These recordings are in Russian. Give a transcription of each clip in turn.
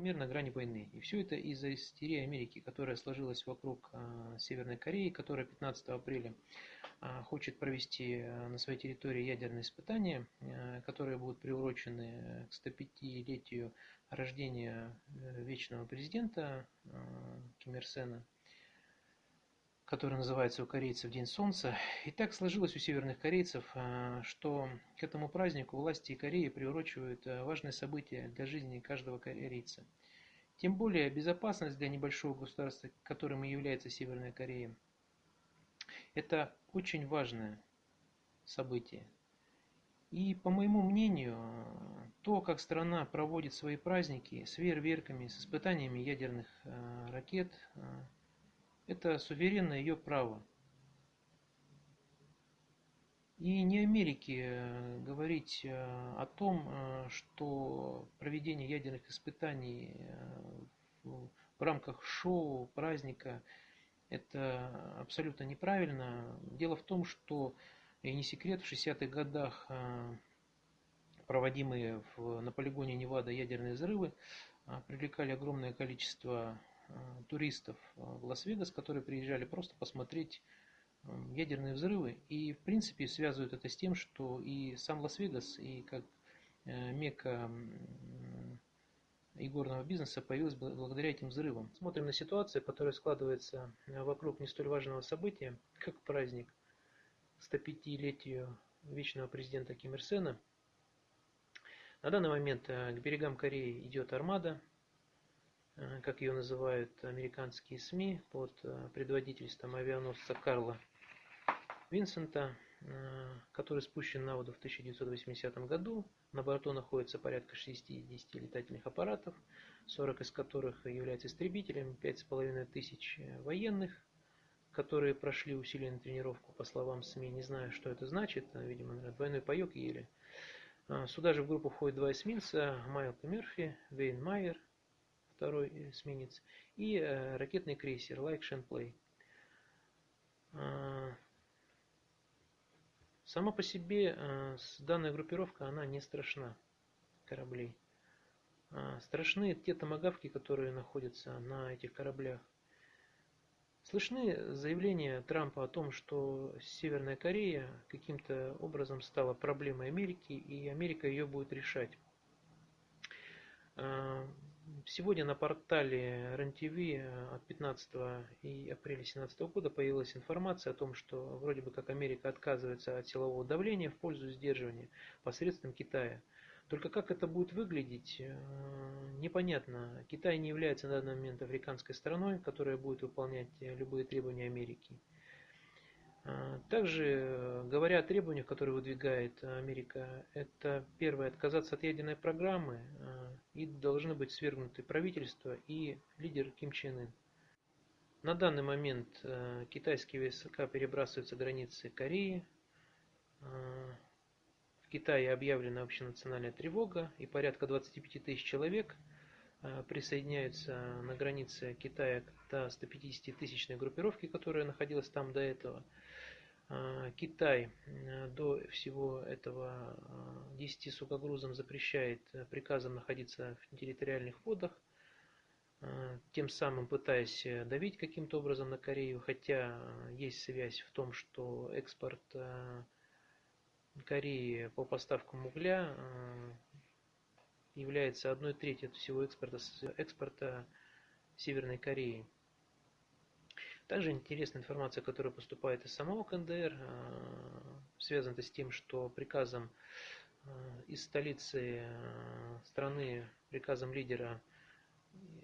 мир на грани войны. И все это из-за истерии Америки, которая сложилась вокруг э, Северной Кореи, которая 15 апреля э, хочет провести э, на своей территории ядерные испытания, которые будут приурочены к 105-летию рождения вечного президента Ким Ир Сена который называется у корейцев День Солнца. И так сложилось у северных корейцев, а, что к этому празднику власти Кореи приурочивают а, важные события для жизни каждого корейца. Тем более безопасность для небольшого государства, которым и является Северная Корея, это очень важное событие. И по моему мнению, то, как страна проводит свои праздники с фейерверками, с испытаниями ядерных а, ракет, это суверенное ее право. И не Америке э, говорить э, о том, э, что проведение ядерных испытаний в рамках шоу, праздника, это абсолютно неправильно. Дело в том, что, и не секрет, в 60-х годах проводимые в, на полигоне Невада ядерные взрывы привлекали огромное количество туристов э, в Лас-Вегас, которые приезжали просто посмотреть э, ядерные взрывы. И, в принципе, связывают это с тем, что и сам Лас-Вегас, и как мека игорного бизнеса появилась благодаря этим взрывам. Смотрим на ситуацию, которая складывается вокруг не столь важного события, как праздник 105-летию вечного президента Ким Ир Сена. На данный момент к берегам Кореи идет армада, Э, как ее называют американские СМИ, под э, предводительством авианосца Карла Винсента, э, который спущен на воду в 1980 году. На борту находится порядка 60 летательных аппаратов, 40 из которых являются истребителями, 5,5 тысяч военных, которые прошли усиленную тренировку, по словам СМИ. Не знаю, что это значит, видимо, наверное, двойной паек ели. Сюда же в группу входят два эсминца, Майлка Мерфи, Вейн Майер – второй эсминец, и э, ракетный крейсер Shenplay. А, сама по себе э, данная группировка, она не страшна кораблей. А, страшны те томогавки, которые находятся на этих кораблях. Слышны заявления Трампа о том, что Северная Корея каким-то образом стала проблемой Америки, и Америка ее будет решать. Сегодня на портале РЕН-ТВ э, от 15 и апреля 2017 года появилась информация о том, что вроде бы как Америка отказывается от силового давления в пользу сдерживания посредством Китая. Только как это будет выглядеть, э, непонятно. Китай не является на данный момент африканской страной, которая будет выполнять любые требования Америки. А, также, э, говоря о требованиях, которые выдвигает Америка, это первое, отказаться от ядерной программы, а, и должны быть свергнуты правительство и лидер Ким Чен Ын. На данный момент э, китайские войска перебрасываются границы Кореи. А, в Китае объявлена общенациональная тревога, и порядка 25 тысяч человек присоединяются на границе Китая к 150-тысячной группировке, которая находилась там до этого. А, Китай э, до всего этого 10 а, сукогрузам запрещает э, приказом находиться в территориальных водах, тем самым пытаясь э, давить каким-то образом на Корею, хотя есть связь в том, что экспорт Кореи по поставкам угля является одной трети от всего экспорта, экспорта Северной Кореи. Также интересная информация, которая поступает из самого КНДР, э, связана с тем, что приказом э, из столицы э, страны, приказом лидера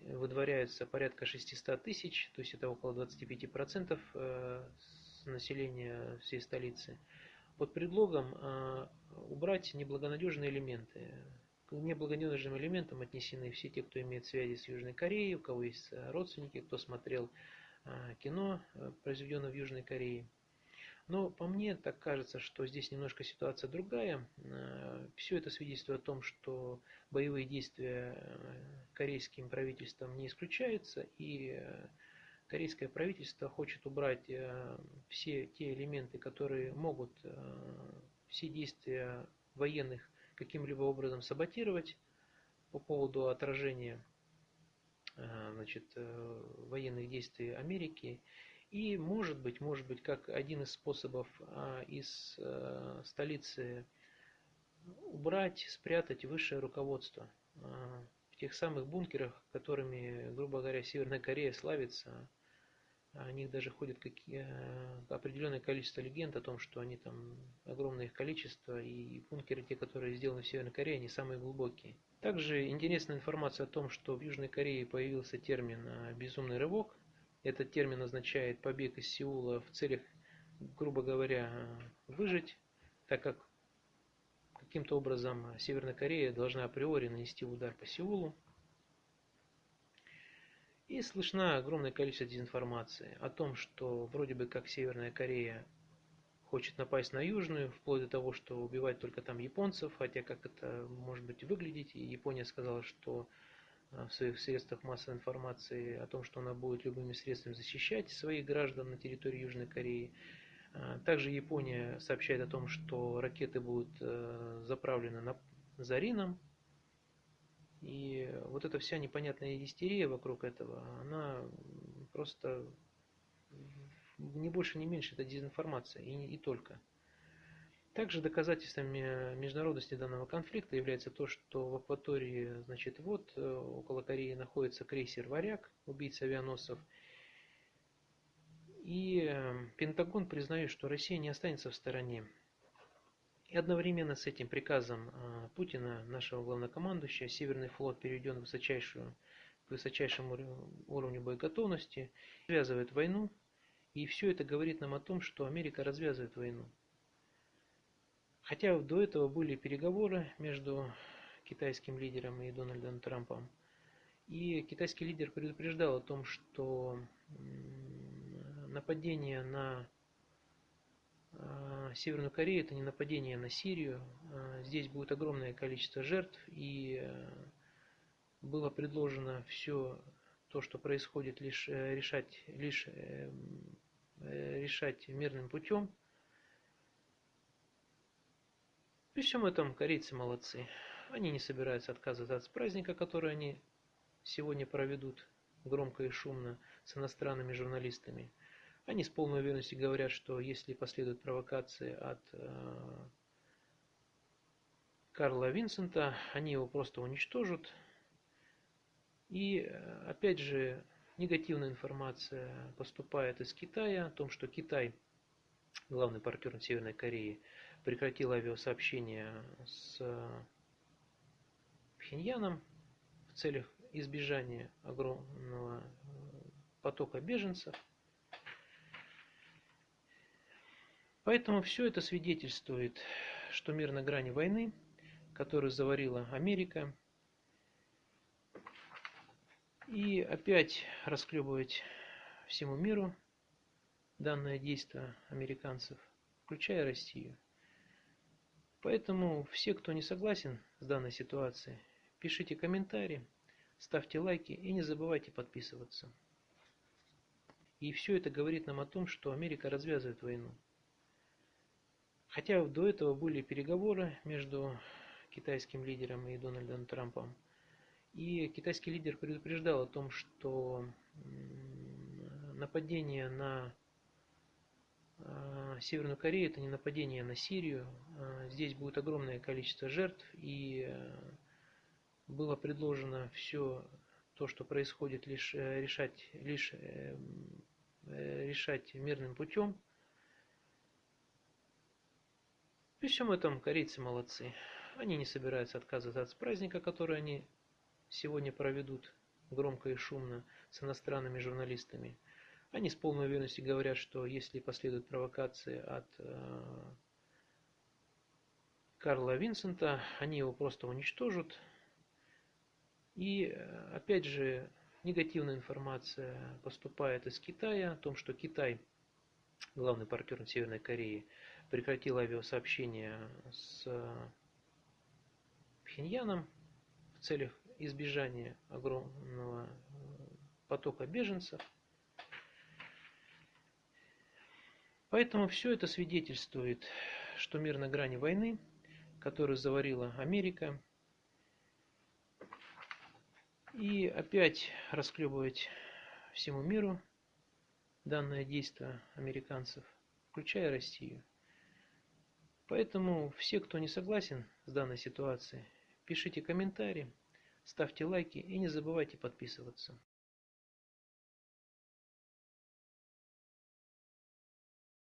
выдворяются порядка 600 тысяч, то есть это около 25% населения всей столицы, под предлогом убрать неблагонадежные элементы. К неблагонадежным элементам отнесены все те, кто имеет связи с Южной Кореей, у кого есть родственники, кто смотрел Э, кино, э, произведенное в Южной Корее. Но по мне так кажется, что здесь немножко ситуация другая. Э, Все это свидетельствует о том, что боевые действия корейским правительством не исключаются, и корейское правительство хочет убрать все те элементы, которые могут все действия военных каким-либо образом саботировать по поводу отражения значит, военных действий Америки. И может быть, может быть, как один из способов из столицы убрать, спрятать высшее руководство в тех самых бункерах, которыми, грубо говоря, Северная Корея славится, о них даже ходит какие, э, определенное количество легенд о том, что они там, огромное их количество, и бункеры, те, которые сделаны в Северной Корее, они самые глубокие. Также интересная информация о том, что в Южной Корее появился термин э, «безумный рывок». Этот термин означает побег из Сеула в целях, грубо говоря, выжить, так как каким-то образом Северная Корея должна априори нанести удар по Сеулу. И слышно огромное количество дезинформации о том, что вроде бы как Северная Корея хочет напасть на Южную, вплоть до того, что убивать только там японцев, хотя как это может быть выглядеть. И Япония сказала, что э, в своих средствах массовой информации о том, что она будет любыми средствами защищать своих граждан на территории Южной Кореи. А, также Япония сообщает о том, что ракеты будут э, заправлены на Зарином. И вот эта вся непонятная истерия вокруг этого, она просто не больше, не меньше, это дезинформация, и, и только. Также доказательством международности данного конфликта является то, что в акватории, значит, вот э, около Кореи находится крейсер «Варяг», убийца авианосцев, и эм, Пентагон признает, что Россия не останется в стороне. И одновременно с этим приказом э, Путина, нашего главнокомандующего, Северный флот переведен в высочайшую, к высочайшему уровню боеготовности, развязывает войну. И все это говорит нам о том, что Америка развязывает войну. Хотя до этого были переговоры между китайским лидером и Дональдом Трампом. И китайский лидер предупреждал о том, что нападение на а, Северную Корею это не нападение на Сирию. А, здесь будет огромное количество жертв и а, было предложено все то, что происходит, лишь э, решать, лишь э, э, решать мирным путем. При всем этом корейцы молодцы. Они не собираются отказываться от праздника, который они сегодня проведут громко и шумно с иностранными журналистами. Они с полной уверенностью говорят, что если последуют провокации от э, Карла Винсента, они его просто уничтожат. И э, опять же, негативная информация поступает из Китая о том, что Китай, главный партнер Северной Кореи, прекратил авиасообщение с Пхеньяном в целях избежания огромного э, потока беженцев. Поэтому все это свидетельствует, что мир на грани войны, которую заварила Америка, и опять расклебывать всему миру данное действие американцев, включая Россию. Поэтому все, кто не согласен с данной ситуацией, пишите комментарии, ставьте лайки и не забывайте подписываться. И все это говорит нам о том, что Америка развязывает войну. Хотя до этого были переговоры между китайским лидером и Дональдом Трампом. И китайский лидер предупреждал о том, что нападение на а, Северную Корею это не нападение на Сирию. А, здесь будет огромное количество жертв. И а, было предложено все то, что происходит, лишь э, решать, лишь э, э, решать мирным путем. При всем этом корейцы молодцы. Они не собираются отказываться от праздника, который они сегодня проведут громко и шумно с иностранными журналистами. Они с полной уверенностью говорят, что если последуют провокации от э, Карла Винсента, они его просто уничтожат. И э, опять же, негативная информация поступает из Китая о том, что Китай, главный партнер Северной Кореи, прекратил авиасообщение с Пхеньяном в целях избежания огромного потока беженцев. Поэтому все это свидетельствует, что мир на грани войны, которую заварила Америка. и опять расклебывать всему миру данное действие американцев, включая Россию. Поэтому все, кто не согласен с данной ситуацией, пишите комментарии, ставьте лайки и не забывайте подписываться.